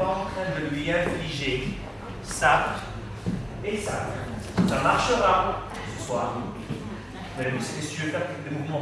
En train de lui infliger ça et ça. Ça marchera ce soir. Mais si tu veux faire des mouvements